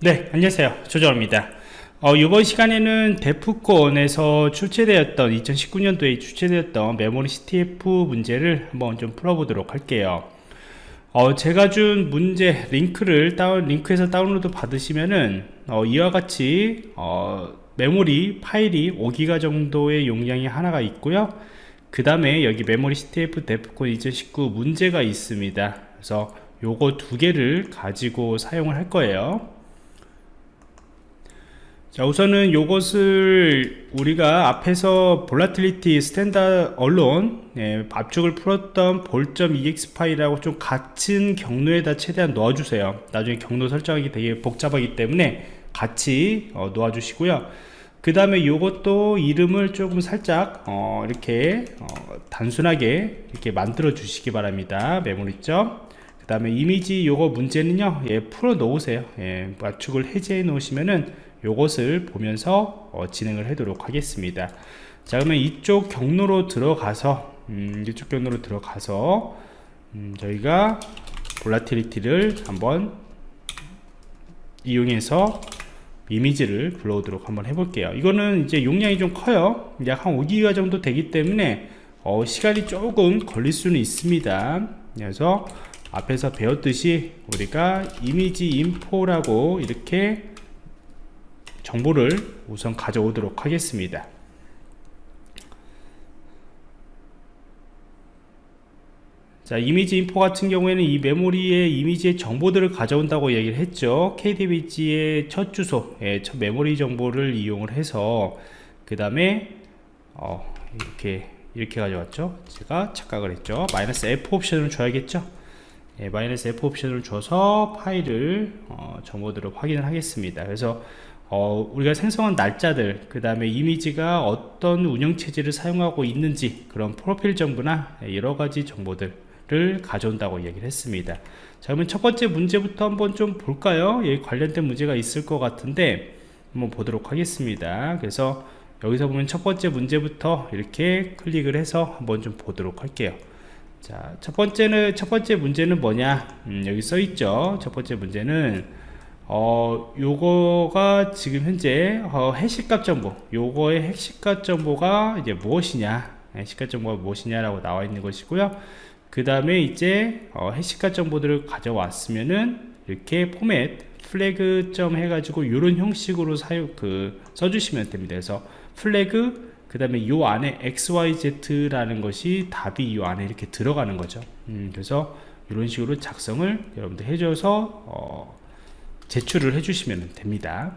네 안녕하세요. 조정원입니다. 어, 이번 시간에는 데프콘에서 출제되었던 2019년도에 출제되었던 메모리 CTF 문제를 한번 좀 풀어보도록 할게요. 어, 제가 준 문제 링크를 다운 링크에서 다운로드 받으시면은 어, 이와 같이 어, 메모리 파일이 5기가 정도의 용량이 하나가 있고요. 그 다음에 여기 메모리 CTF 데프콘 2019 문제가 있습니다. 그래서 요거 두 개를 가지고 사용을 할 거예요 자 우선은 요것을 우리가 앞에서 볼라틸리티 스탠다 언론 예, 압축을 풀었던 볼.ex 파일하고 좀 같은 경로에다 최대한 넣어주세요. 나중에 경로 설정하기 되게 복잡하기 때문에 같이 어, 놓아 주시고요. 그 다음에 요것도 이름을 조금 살짝 어, 이렇게 어, 단순하게 이렇게 만들어 주시기 바랍니다. 메모리점 그 다음에 이미지 요거 문제는요 예, 풀어 놓으세요. 예, 압축을 해제해 놓으시면은 요것을 보면서 어, 진행을 하도록 하겠습니다. 자 그러면 이쪽 경로로 들어가서 음, 이쪽 경로로 들어가서 음, 저희가 볼라티리티를 한번 이용해서 이미지를 불러오도록 한번 해볼게요. 이거는 이제 용량이 좀 커요. 약 한 5기가 정도 되기 때문에 어, 시간이 조금 걸릴 수는 있습니다. 그래서 앞에서 배웠듯이 우리가 이미지 인포라고 이렇게 정보를 우선 가져오도록 하겠습니다. 자 이미지 인포 같은 경우에는 이 메모리의 이미지의 정보들을 가져온다고 얘기를 했죠. KDBG의 첫 주소 예, 첫 메모리 정보를 이용을 해서 그 다음에 어, 이렇게 이렇게 가져왔죠. 제가 착각을 했죠. 마이너스 F 옵션을 줘야겠죠? 예, 마이너스 F 옵션을 줘서 파일을 어, 정보들을 확인을 하겠습니다. 그래서 어, 우리가 생성한 날짜들 그 다음에 이미지가 어떤 운영체제를 사용하고 있는지 그런 프로필 정보나 여러가지 정보들을 가져온다고 얘기를 했습니다 자 그러면 첫 번째 문제부터 한번 좀 볼까요 예, 관련된 문제가 있을 것 같은데 한번 보도록 하겠습니다 그래서 여기서 보면 첫 번째 문제부터 이렇게 클릭을 해서 한번 좀 보도록 할게요 자, 첫 번째는 첫 번째 문제는 뭐냐? 음, 여기 써 있죠. 첫 번째 문제는 어, 요거가 지금 현재 어, 해시값 정보. 요거의 핵시값 정보가 이제 무엇이냐? 해시값 정보가 무엇이냐라고 나와 있는 것이고요. 그 다음에 이제 어, 해시값 정보들을 가져왔으면은 이렇게 포맷 플래그 점 해가지고 이런 형식으로 사용 그 써주시면 됩니다. 그래서 flag 그 다음에 요 안에 xyz라는 것이 답이 요 안에 이렇게 들어가는 거죠. 음, 그래서 이런 식으로 작성을 여러분들 해줘서 어, 제출을 해주시면 됩니다.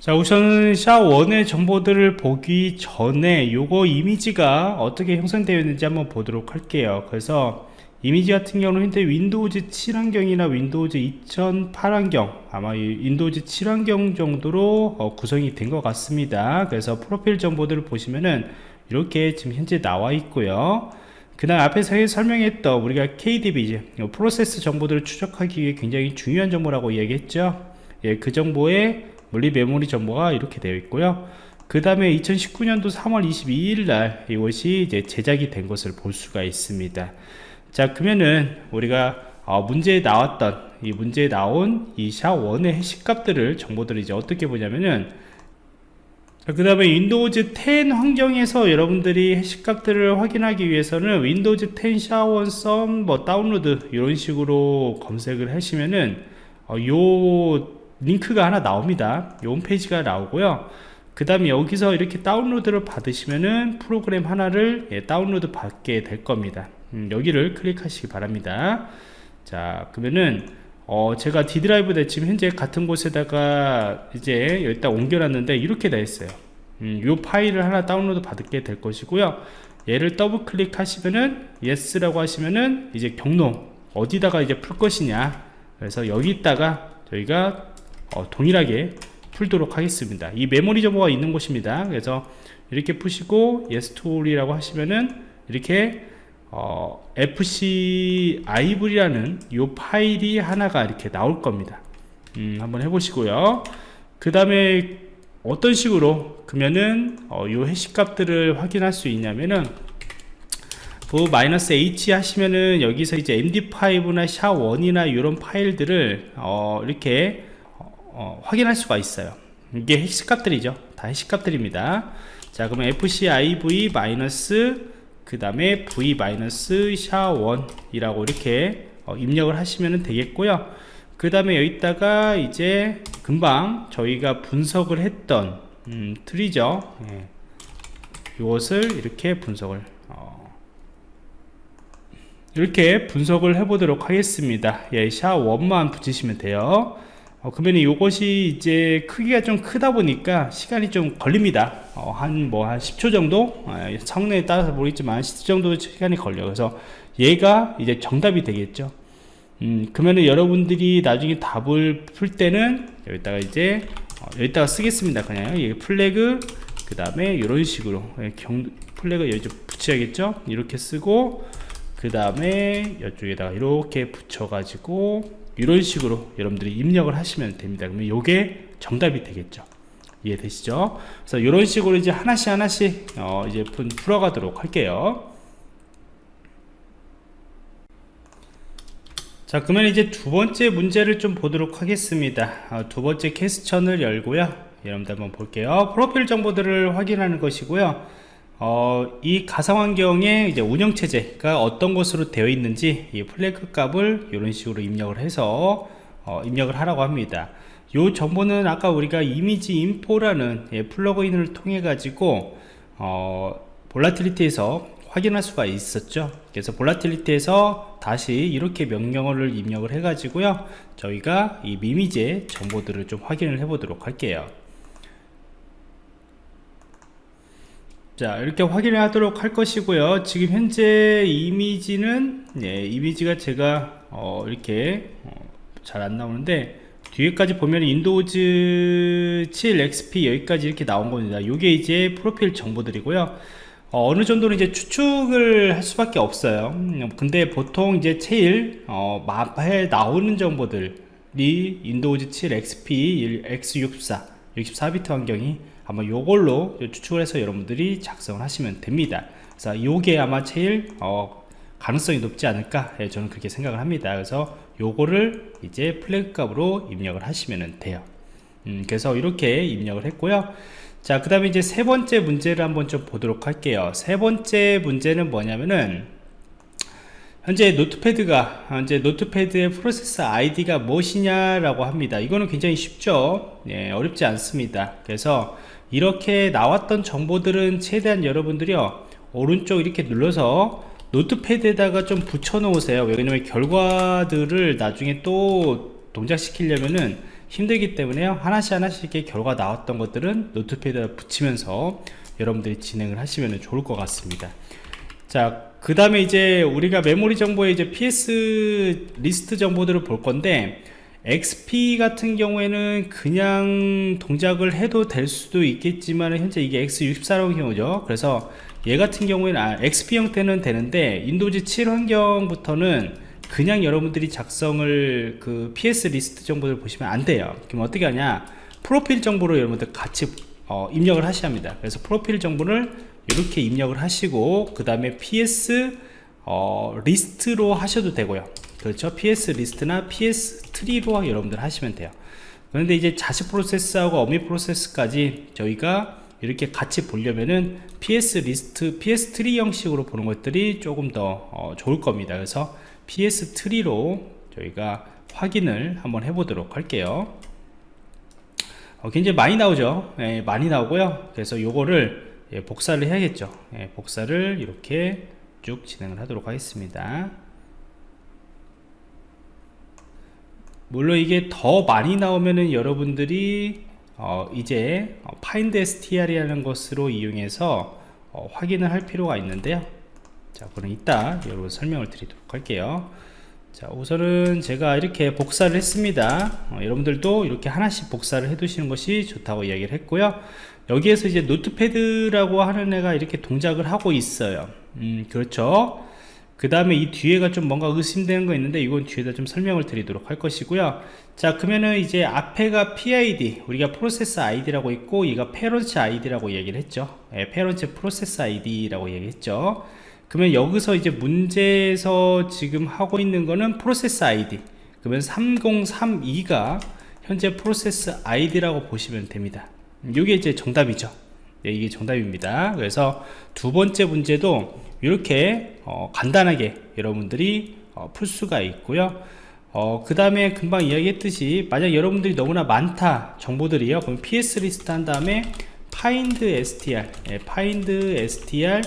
자 우선 SHA1의 정보들을 보기 전에 요거 이미지가 어떻게 형성되어 있는지 한번 보도록 할게요. 그래서 이미지 같은 경우는 현재 윈도우즈 7 환경이나 윈도우즈 2008 환경 아마 윈도우즈 7 환경 정도로 어, 구성이 된 것 같습니다. 그래서 프로필 정보들을 보시면은 이렇게 지금 현재 나와 있고요 그 다음 앞에서 설명했던 우리가 KDB 프로세스 정보들을 추적하기 위해 굉장히 중요한 정보라고 얘기했죠. 예, 그 정보의 물리 메모리 정보가 이렇게 되어 있고요. 그 다음에 2019년도 3월 22일 날 이것이 이제 제작이 된 것을 볼 수가 있습니다. 자 그러면은 우리가 어, 문제에 나왔던 이 문제에 나온 이 샤1의 해시값들을 정보들을 이제 어떻게 보냐면은 그 다음에 윈도우즈 10 환경에서 여러분들이 해시값들을 확인하기 위해서는 윈도우즈 10 SHA1 sum 뭐 다운로드 이런 식으로 검색을 하시면은 어, 요 링크가 하나 나옵니다. 요 홈페이지가 나오고요. 그 다음에 여기서 이렇게 다운로드를 받으시면은 프로그램 하나를 예, 다운로드 받게 될 겁니다. 음, 여기를 클릭하시기 바랍니다. 자 그러면은 어, 제가 D 드라이브 지금 현재 같은 곳에다가 이제 여기다 옮겨놨는데 이렇게 돼 있어요. 음, 이 파일을 하나 다운로드 받게 될 것이고요. 얘를 더블 클릭하시면은 yes라고 하시면은 이제 경로 어디다가 이제 풀 것이냐. 그래서 여기다가 저희가 어, 동일하게 풀도록 하겠습니다. 이 메모리 정보가 있는 곳입니다. 그래서 이렇게 푸시고 tool이라고 하시면은 이렇게 어, fciv라는 이 파일이 하나가 이렇게 나올 겁니다. 음, 한번 해보시고요. 그 다음에 어떤 식으로 그러면은 어, 이 해시 값들을 확인할 수 있냐면은 그 마이너스 H 하시면은 여기서 이제 MD5나 샤1이나 이런 파일들을 어, 이렇게 어, 확인할 수가 있어요. 이게 해시 값들이죠. 다 해시 값들입니다. 자 그러면 FCIV 마이너스 그 다음에 V 마이너스 샤1 이라고 이렇게 어, 입력을 하시면 되겠고요. 그 다음에 여기다가 이제 금방 저희가 분석을 했던 음, 트리죠. 예. 이것을 이렇게 분석을 어, 이렇게 분석을 해 보도록 하겠습니다. 예, 샤1만 붙이시면 돼요 어, 그러면 이것이 이제 크기가 좀 크다 보니까 시간이 좀 걸립니다. 어, 한뭐한 10초 정도? 어, 성능에 따라서 모르겠지만 10초 정도 시간이 걸려요. 그래서 얘가 이제 정답이 되겠죠. 음, 그러면은 여러분들이 나중에 답을 풀 때는 여기다가 이제 어, 여기다가 쓰겠습니다. 그냥 이 flag 그 다음에 이런 식으로. 예, 경, flag 여기 좀 붙여야겠죠? 이렇게 쓰고 그 다음에 이쪽에다가 이렇게 붙여 가지고 이런 식으로 여러분들이 입력을 하시면 됩니다. 그러면 이게 정답이 되겠죠. 이해되시죠? 그래서 이런 식으로 이제 하나씩 하나씩 어 이제 풀어가도록 할게요. 자 그러면 이제 두 번째 문제를 좀 보도록 하겠습니다. 어, 두 번째 question을 열고요. 여러분들 한번 볼게요. 프로필 정보들을 확인하는 것이고요 어, 이 가상환경의 이제 운영체제가 어떤 것으로 되어 있는지 이 flag 값을 이런 식으로 입력을 해서 어, 입력을 하라고 합니다. 이 정보는 아까 우리가 image info라는 예, 플러그인을 통해 가지고 어, Volatility에서 확인할 수가 있었죠. 그래서 Volatility에서 다시 이렇게 명령어를 입력을 해 가지고요 저희가 이 미미제 정보들을 좀 확인을 해 보도록 할게요 자 이렇게 확인을 하도록 할 것이고요. 지금 현재 이미지는 네, 이미지가 제가 어, 이렇게 어, 잘 안 나오는데 뒤에까지 보면 윈도우즈 7 XP 여기까지 이렇게 나온 겁니다. 이게 이제 프로필 정보들이고요. 어, 느 정도는 이제 추측을 할 수밖에 없어요. 근데 보통 이제 제일 어, 앞에 나오는 정보들이 Windows 7 XP x64 64비트 환경이 아마 요걸로 추측을 해서 여러분들이 작성을 하시면 됩니다. 그래서 요게 아마 제일 어, 가능성이 높지 않을까 예, 저는 그렇게 생각을 합니다. 그래서 요거를 이제 flag 값으로 입력을 하시면 돼요. 음, 그래서 이렇게 입력을 했고요. 자그 다음에 이제 세 번째 문제를 한번 좀 보도록 할게요. 세 번째 문제는 뭐냐면은 현재 Notepad가 현재 Notepad의 프로세스 아이디가 무엇이냐라고 합니다. 이거는 굉장히 쉽죠? 예, 어렵지 않습니다. 그래서 이렇게 나왔던 정보들은 최대한 여러분들이요 오른쪽 이렇게 눌러서 Notepad에다가 좀 붙여 놓으세요. 왜냐면 결과들을 나중에 또 동작시키려면은 힘들기 때문에요. 하나씩 하나씩 이렇게 결과 나왔던 것들은 Notepad에 붙이면서 여러분들이 진행을 하시면 좋을 것 같습니다. 자 그 다음에 이제 우리가 메모리 정보에 이제 PS list 정보들을 볼 건데 XP 같은 경우에는 그냥 동작을 해도 될 수도 있겠지만 현재 이게 X64라는 경우죠. 그래서 얘 같은 경우에는 아, XP 형태는 되는데 Windows 7 환경부터는 그냥 여러분들이 작성을 그 PS list 정보를 보시면 안 돼요. 그럼 어떻게 하냐? 프로필 정보로 여러분들 같이 어, 입력을 하셔야 합니다. 그래서 프로필 정보를 이렇게 입력을 하시고 그 다음에 PS 어, list로 하셔도 되고요 그렇죠 PS list나 PS tree로 여러분들 하시면 돼요 그런데 이제 자식 프로세스하고 어미 프로세스까지 저희가 이렇게 같이 보려면은 PS list, PS tree 형식으로 보는 것들이 조금 더 어, 좋을 겁니다. 그래서 PS tree로 저희가 확인을 한번 해보도록 할게요. 어, 굉장히 많이 나오죠. 예, 많이 나오고요. 그래서 요거를 예, 복사를 해야겠죠. 예, 복사를 이렇게 쭉 진행을 하도록 하겠습니다. 물론 이게 더 많이 나오면은 여러분들이 어 이제 find str이라는 것으로 이용해서 어 확인을 할 필요가 있는데요 자 그럼 이따 여러분 설명을 드리도록 할게요 자 우선은 제가 이렇게 복사를 했습니다 어 여러분들도 이렇게 하나씩 복사를 해 두시는 것이 좋다고 이야기를 했고요 여기에서 이제 Notepad라고 하는 애가 이렇게 동작을 하고 있어요. 음 그렇죠? 그 다음에 이 뒤에가 좀 뭔가 의심되는 거 있는데 이건 뒤에다 좀 설명을 드리도록 할 것이고요. 자 그러면은 이제 앞에가 PID 우리가 프로세스 ID라고 있고 얘가 parents ID라고 얘기를 했죠. 예, parents 프로세스 ID라고 얘기했죠. 그러면 여기서 이제 문제에서 지금 하고 있는 거는 프로세스 아이디. 그러면 3032가 현재 프로세스 아이디라고 보시면 됩니다 이게 이제 정답이죠. 네, 이게 정답입니다. 그래서 두 번째 문제도 이렇게 어, 간단하게 여러분들이 어, 풀 수가 있고요. 어, 그 다음에 금방 이야기했듯이 만약 여러분들이 너무나 많다 정보들이요. 그럼 ps list 한 다음에 find str 예, find str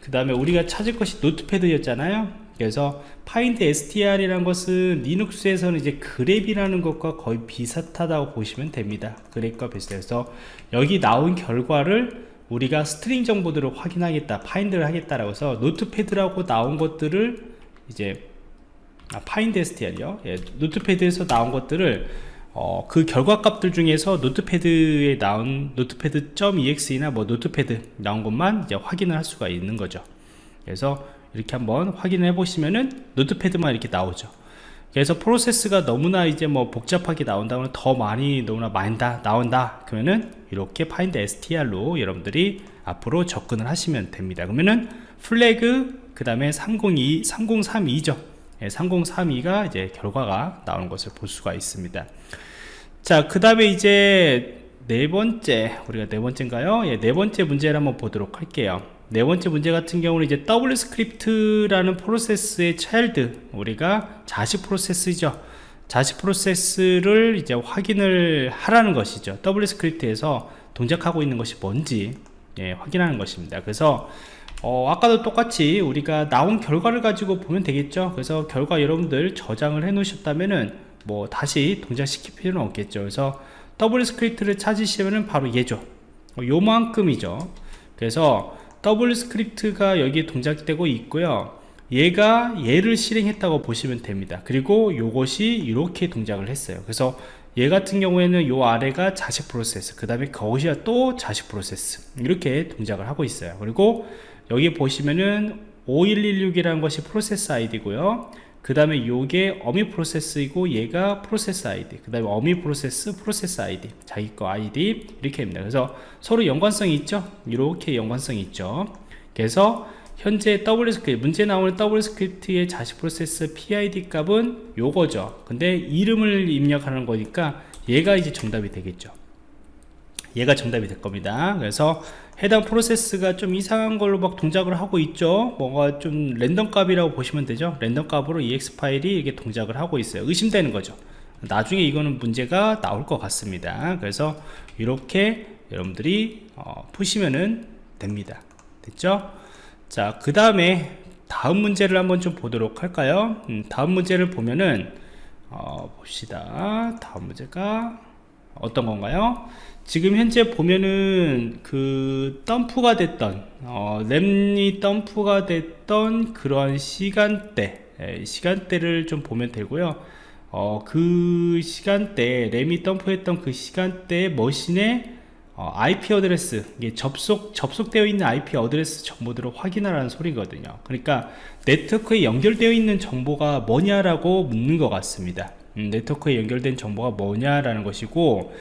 그 다음에 우리가 찾을 것이 Notepad였잖아요 그래서 find str이라는 것은 리눅스에서는 이제 grep이라는 것과 거의 비슷하다고 보시면 됩니다. grep과 비슷해서 여기 나온 결과를 우리가 string 정보들을 확인하겠다 find를 하겠다라고 해서 Notepad라고 나온 것들을 이제 아, find STR이요? 예, Notepad에서 나온 것들을 어, 그 결과값들 중에서 Notepad에 나온 Notepad.exe나 뭐 Notepad 나온 것만 이제 확인을 할 수가 있는 거죠. 그래서 이렇게 한번 확인을 해 보시면은 노트패드만 이렇게 나오죠. 그래서 프로세스가 너무나 이제 뭐 복잡하게 나온다면 더 많이 너무나 많이 다 나온다 그러면은 이렇게 find str로 여러분들이 앞으로 접근을 하시면 됩니다. 그러면은 플래그 그 다음에 302 3032죠. 3032가 이제 결과가 나오는 것을 볼 수가 있습니다. 자그 다음에 이제 네 번째 우리가 네 번째인가요? 예, 네 번째 문제를 한번 보도록 할게요 네 번째 문제 같은 경우는 이제 W script라는 프로세스의 child 우리가 자식 프로세스죠. 자식 프로세스를 이제 확인을 하라는 것이죠. W script에서 동작하고 있는 것이 뭔지 예, 확인하는 것입니다. 그래서 어, 아까도 똑같이 우리가 나온 결과를 가지고 보면 되겠죠? 그래서 결과 여러분들 저장을 해 놓으셨다면은 뭐 다시 동작시킬 필요는 없겠죠. 그래서 W script를 찾으시면은 바로 얘죠. 어, 요만큼이죠. 그래서 W script가 여기에 동작되고 있고요. 얘가 얘를 실행했다고 보시면 됩니다. 그리고 요것이 이렇게 동작을 했어요. 그래서 얘 같은 경우에는 요 아래가 자식 프로세스 그 다음에 거기가 또 자식 프로세스 이렇게 동작을 하고 있어요. 그리고 여기 보시면은 5116이라는 것이 프로세스 아이디고요 그 다음에 요게 어미 프로세스이고 얘가 프로세스 아이디 그 다음에 어미 프로세스 프로세스 아이디 자기 거 아이디 이렇게 됩니다. 그래서 서로 연관성이 있죠? 이렇게 연관성이 있죠. 그래서 현재 W script 문제 나오는 W script의 자식 프로세스 PID 값은 요거죠. 근데 이름을 입력하는 거니까 얘가 이제 정답이 되겠죠 얘가 정답이 될 겁니다. 그래서 해당 프로세스가 좀 이상한 걸로 막 동작을 하고 있죠. 뭔가 좀 랜덤 값이라고 보시면 되죠. 랜덤 값으로 exe 파일이 이게 동작을 하고 있어요. 의심되는 거죠. 나중에 이거는 문제가 나올 것 같습니다. 그래서 이렇게 여러분들이 어, 푸시면은 됩니다. 됐죠? 자그 다음에 다음 문제를 한번 좀 보도록 할까요? 음, 다음 문제를 보면은 어, 봅시다. 다음 문제가 어떤 건가요 지금 현재 보면은 그 덤프가 됐던 어, 램이 덤프가 됐던 그런 시간대 에, 시간대를 좀 보면 되고요. 어, 그 시간대 램이 덤프했던 그 시간대 머신에 어, IP address 이게 접속 접속되어 있는 IP address 정보들을 확인하라는 소리거든요. 그러니까 네트워크에 연결되어 있는 정보가 뭐냐라고 묻는 것 같습니다. 음, 네트워크에 연결된 정보가 뭐냐라는 것이고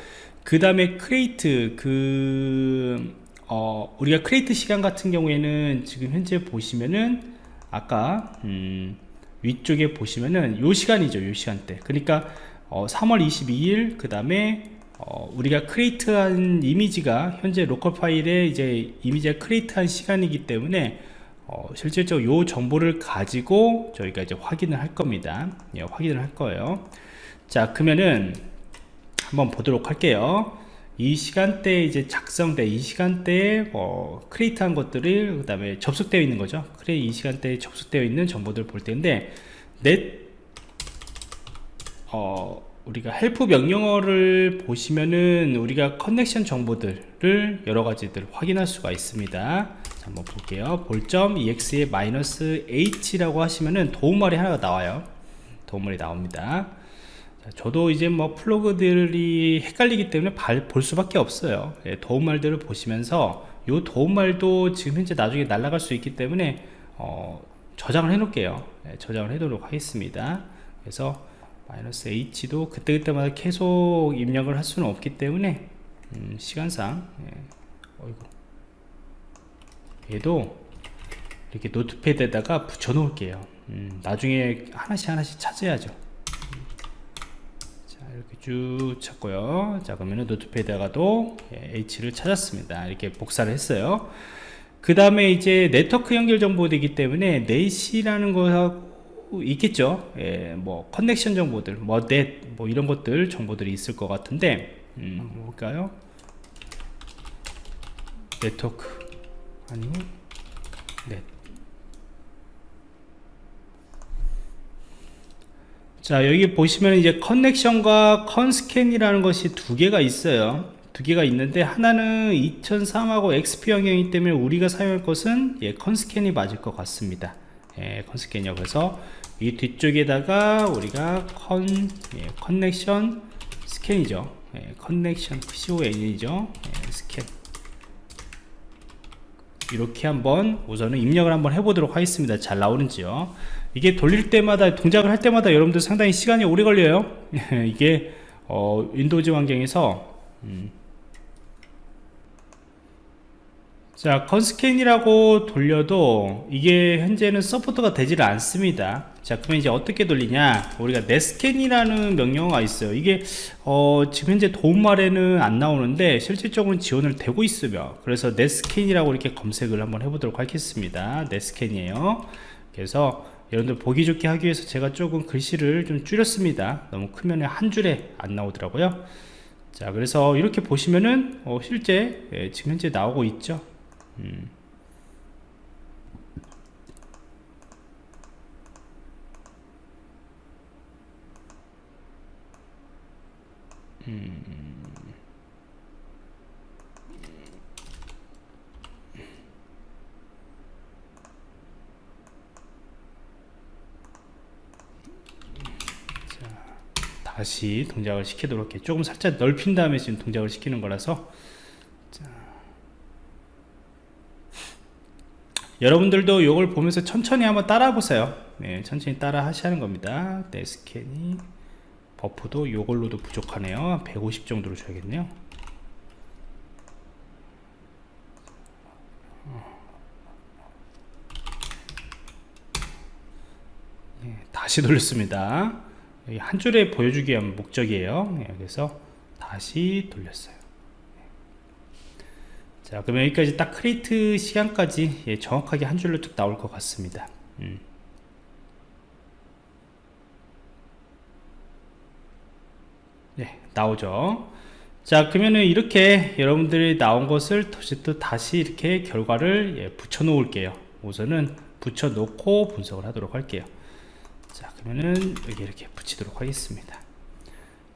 그 다음에 create 그 어, 우리가 create 시간 같은 경우에는 지금 현재 보시면은 아까 음, 위쪽에 보시면은 요 시간이죠 요 시간대. 그러니까 어, 3월 22일 그 다음에 어, 우리가 create한 이미지가 현재 local 파일에 이제 이미지가 create한 시간이기 때문에 어, 실질적으로 요 정보를 가지고 저희가 이제 확인을 할 겁니다. 예, 확인을 할 거예요. 자 그러면은 한번 보도록 할게요. 이 시간대에 이제 작성돼 이 시간대에 뭐 create한 것들을 그 다음에 접속되어 있는 거죠. 그래 이 시간대에 접속되어 있는 정보들을 볼 텐데 네 어, 우리가 help 명령어를 보시면은 우리가 connection 정보들을 여러 가지들 확인할 수가 있습니다. 자, 한번 볼게요. 볼점 ex에 마이너스 h라고 하시면은 도움말이 하나가 나와요. 도움말이 나옵니다 저도 이제 뭐 플러그들이 헷갈리기 때문에 볼 수밖에 없어요. 예, 도움말들을 보시면서 이 도움말도 지금 현재 나중에 날아갈 수 있기 때문에 어, 저장을 해 놓을게요. 예, 저장을 해 놓도록 하겠습니다. 그래서 마이너스 h도 그때그때마다 계속 입력을 할 수는 없기 때문에 음, 시간상 예, 어이구. 얘도 이렇게 노트패드에다가 붙여 놓을게요. 음, 나중에 하나씩 하나씩 찾아야죠. 자 이렇게 쭉 찾고요. 자 그러면은 노트패드에다가도 예, H를 찾았습니다. 이렇게 복사를 했어요. 그 다음에 이제 네트워크 연결 정보이기 때문에 net이라는 거하고 있겠죠. 예, 뭐 connection 정보들 뭐 net 뭐 이런 것들 정보들이 있을 것 같은데 음, 뭘까요? 네트워크 아니고 net 자 여기 보시면 이제 connection과 connscan이라는 것이 두 개가 있어요. 두 개가 있는데 하나는 2003하고 XP 환경이기 때문에 우리가 사용할 것은 예, connscan이 맞을 것 같습니다. 예, connscan이요 그래서 이 뒤쪽에다가 우리가 conn 예, connection scan이죠. 예, connection CON이죠. 예, 스캔 이렇게 한번 우선은 입력을 한번 해보도록 하겠습니다. 잘 나오는지요 이게 돌릴 때마다 동작을 할 때마다 여러분들 상당히 시간이 오래 걸려요. 이게 어, 윈도우즈 환경에서. 음. 자 connscan이라고 돌려도 이게 현재는 support가 되지를 않습니다. 자 그러면 이제 어떻게 돌리냐? 우리가 netscan이라는 명령어가 있어요. 이게 어, 지금 현재 도움말에는 안 나오는데 실질적으로 지원을 되고 있으며 그래서 netscan이라고 이렇게 검색을 한번 해보도록 하겠습니다. netscan이에요. 그래서 여러분들 보기 좋게 하기 위해서 제가 조금 글씨를 좀 줄였습니다 너무 크면 한 줄에 안 나오더라고요 자 그래서 이렇게 보시면은 어, 실제 예, 지금 현재 나오고 있죠 음. 음. 다시 동작을 시키도록 해 조금 살짝 넓힌 다음에 지금 동작을 시키는 거라서. 자. 여러분들도 이걸 보면서 천천히 한번 따라 보세요. 네, 천천히 따라 하시는 겁니다. netscan이 버퍼도 이걸로도 부족하네요. 150 정도로 줘야겠네요. 네, 다시 돌렸습니다 한 줄에 보여주기 위한 목적이에요. 예, 그래서 다시 돌렸어요. 자 그러면 여기까지 딱 create 시간까지 예, 정확하게 한 줄로 쭉 나올 것 같습니다. 음. 네 나오죠. 자 그러면은 이렇게 여러분들이 나온 것을 또 다시 이렇게 결과를 예, 붙여 놓을게요. 우선은 붙여 놓고 분석을 하도록 할게요 자 그러면은 여기 이렇게 붙이도록 하겠습니다.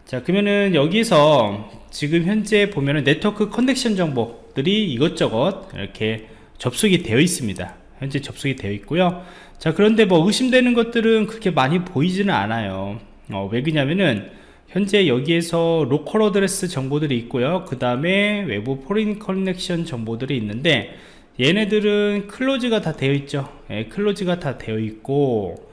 자 그러면은 여기서 지금 현재 보면은 네트워크 connection 정보들이 이것저것 이렇게 접속이 되어 있습니다. 현재 접속이 되어 있고요. 자 그런데 뭐 의심되는 것들은 그렇게 많이 보이지는 않아요. 어, 왜 그러냐면은 현재 여기에서 local address 정보들이 있고요. 그 다음에 외부 foreign connection 정보들이 있는데 얘네들은 close가 다 되어 있죠. 예, close가 다 되어 있고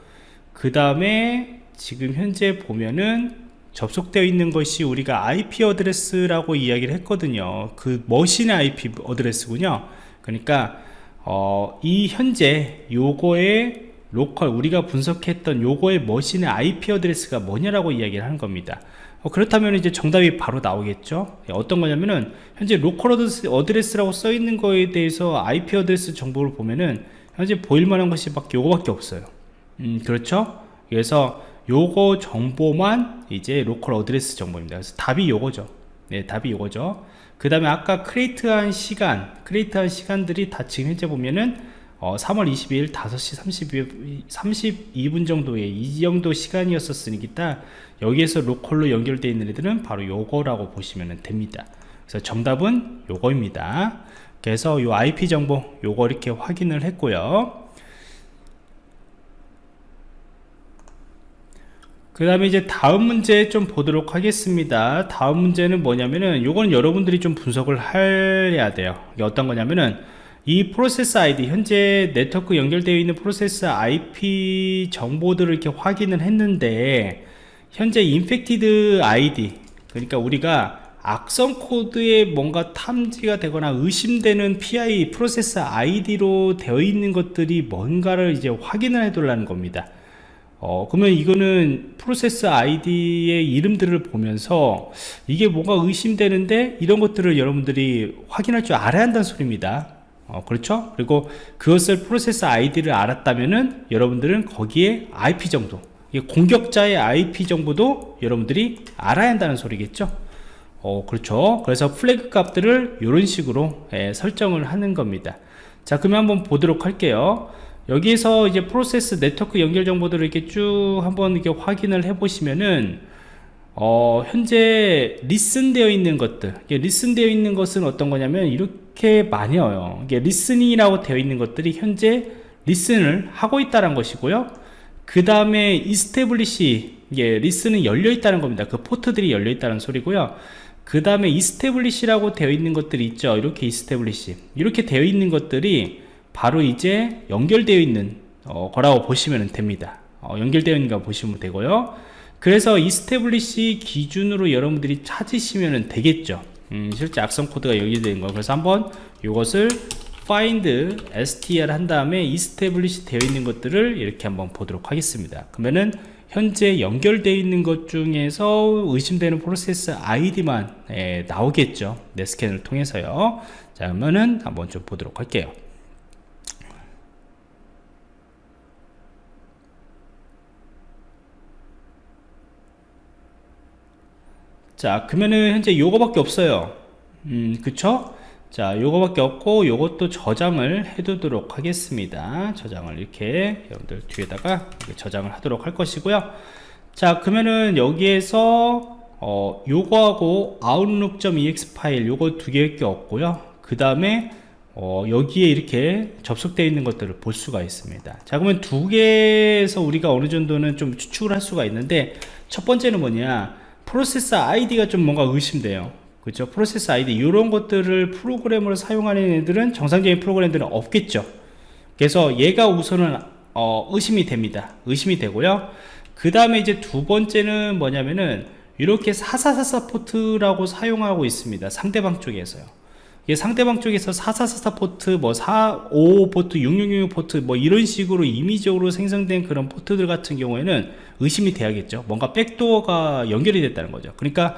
그 다음에 지금 현재 보면은 접속되어 있는 것이 우리가 IP address라고 이야기를 했거든요. 그 머신의 IP 어드레스군요. 그러니까 어, 이 현재 요거의 local 우리가 분석했던 요거의 머신의 IP 어드레스가 뭐냐라고 이야기를 하는 겁니다. 어, 그렇다면 이제 정답이 바로 나오겠죠? 예, 어떤 거냐면은 현재 local address, address 라고 써 있는 거에 대해서 IP address 정보를 보면은 현재 보일 만한 것이 밖에 요거밖에 없어요 음, 그렇죠? 그래서 요거 정보만 이제 local address 정보입니다. 그래서 답이 요거죠. 네 답이 요거죠. 그 다음에 아까 create한 시간 create한 시간들이 다 지금 현재 보면은 어, 3월 22일 5시 32, 분 정도의 이 정도 시간이었었으니까 여기에서 local로 연결되어 있는 애들은 바로 요거라고 보시면 됩니다. 그래서 정답은 요거입니다. 그래서 요 IP 정보 요거 이렇게 확인을 했고요 그 다음에 이제 다음 문제 좀 보도록 하겠습니다 다음 문제는 뭐냐면은 요건 여러분들이 좀 분석을 해야 돼요 이게 어떤 거냐면은 이 프로세스 아이디 현재 네트워크 연결되어 있는 프로세스 IP 정보들을 이렇게 확인을 했는데 현재 infected 아이디 그러니까 우리가 악성 코드에 뭔가 탐지가 되거나 의심되는 PI 프로세스 ID로 되어 있는 것들이 뭔가를 이제 확인을 해 둘라는 겁니다. 어, 그러면 이거는 프로세스 ID의 이름들을 보면서 이게 뭔가 의심되는데 이런 것들을 여러분들이 확인할 줄 알아야 한다는 소리입니다. 어, 그렇죠? 그리고 그것을 프로세스 ID를 알았다면은 여러분들은 거기에 IP 정도, 공격자의 IP 정보도 여러분들이 알아야 한다는 소리겠죠? 어, 그렇죠. 그래서 flag 값들을 이런 식으로 예, 설정을 하는 겁니다. 자, 그러면 한번 보도록 할게요. 여기서 이제 프로세스 네트워크 연결 정보들을 이렇게 쭉 한번 이렇게 확인을 해 보시면은 어, 현재 listen 되어 있는 것들 listen 되어 있는 것은 어떤 거냐면 이렇게 많이 와요. 이게 listening이라고 되어 있는 것들이 현재 listen을 하고 있다는 것이고요. 그 다음에 establish 이게 listen은 열려 있다는 겁니다. 그 포트들이 열려 있다는 소리고요. 그 다음에 establish라고 되어 있는 것들이 있죠. 이렇게 establish. 이렇게 되어 있는 것들이 바로 이제 연결되어 있는 어, 거라고 보시면 됩니다. 어, 연결되어 있는 거 보시면 되고요. 그래서 establish 기준으로 여러분들이 찾으시면 되겠죠. 음, 실제 악성 코드가 연결되는 거. 그래서 한번 이것을 find str 한 다음에 establish 되어 있는 것들을 이렇게 한번 보도록 하겠습니다. 그러면은 현재 연결되어 있는 것 중에서 의심되는 프로세스 아이디만 예, 나오겠죠. 넷스캔을 통해서요. 자 그러면은 한번 좀 보도록 할게요 자 그러면은 현재 요거밖에 없어요. 음 그쵸? 자 요거밖에 없고 요것도 저장을 해 두도록 하겠습니다. 저장을 이렇게 여러분들 뒤에다가 저장을 하도록 할 것이고요. 자 그러면은 여기에서 어 요거하고 outlook.ex 파일 요거 두 개밖에 없고요. 그 다음에 어, 여기에 이렇게 접속되어 있는 것들을 볼 수가 있습니다. 자 그러면 두 개에서 우리가 어느 정도는 좀 추측을 할 수가 있는데 첫 번째는 뭐냐 프로세스 아이디가 좀 뭔가 의심돼요. 그렇죠? 프로세스 아이디 이런 것들을 프로그램으로 사용하는 애들은 정상적인 프로그램들은 없겠죠. 그래서 얘가 우선은 어, 의심이 됩니다. 의심이 되고요. 그 다음에 이제 두 번째는 뭐냐면은 이렇게 4444 포트라고 사용하고 있습니다. 상대방 쪽에서요 이게 상대방 쪽에서 4444 포트 뭐 455 포트 6666 포트 뭐 이런 식으로 임의적으로 생성된 그런 포트들 같은 경우에는 의심이 돼야겠죠. 뭔가 백도어가 연결이 됐다는 거죠. 그러니까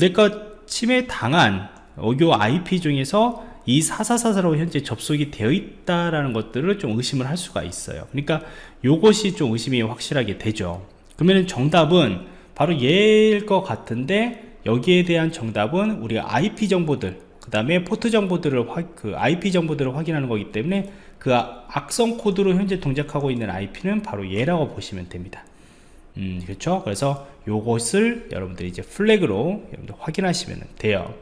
내가 침해 당한 요 IP 중에서 이 4444로 현재 접속이 되어 있다라는 것들을 좀 의심을 할 수가 있어요. 그러니까 요것이 좀 의심이 확실하게 되죠. 그러면 정답은 바로 얘일 것 같은데 여기에 대한 정답은 우리가 IP 정보들 그 다음에 포트 정보들을 화, 그 IP 정보들을 확인하는 거기 때문에 그 악성 코드로 현재 동작하고 있는 IP는 바로 얘라고 보시면 됩니다. 음, 그렇죠? 그래서 요것을 여러분들이 이제 flag로 여러분들 확인하시면 돼요.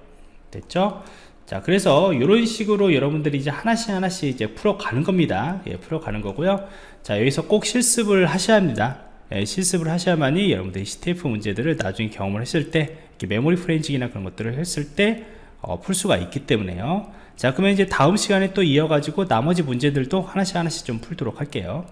됐죠? 자 그래서 이런 식으로 여러분들이 이제 하나씩 하나씩 이제 풀어가는 겁니다. 예, 풀어가는 거고요. 자 여기서 꼭 실습을 하셔야 합니다. 예, 실습을 하셔야만이 여러분들이 CTF 문제들을 나중에 경험을 했을 때 메모리 forensic이나 그런 것들을 했을 때 어, 풀 수가 있기 때문에요. 자 그러면 이제 다음 시간에 또 이어가지고 나머지 문제들도 하나씩 하나씩 좀 풀도록 할게요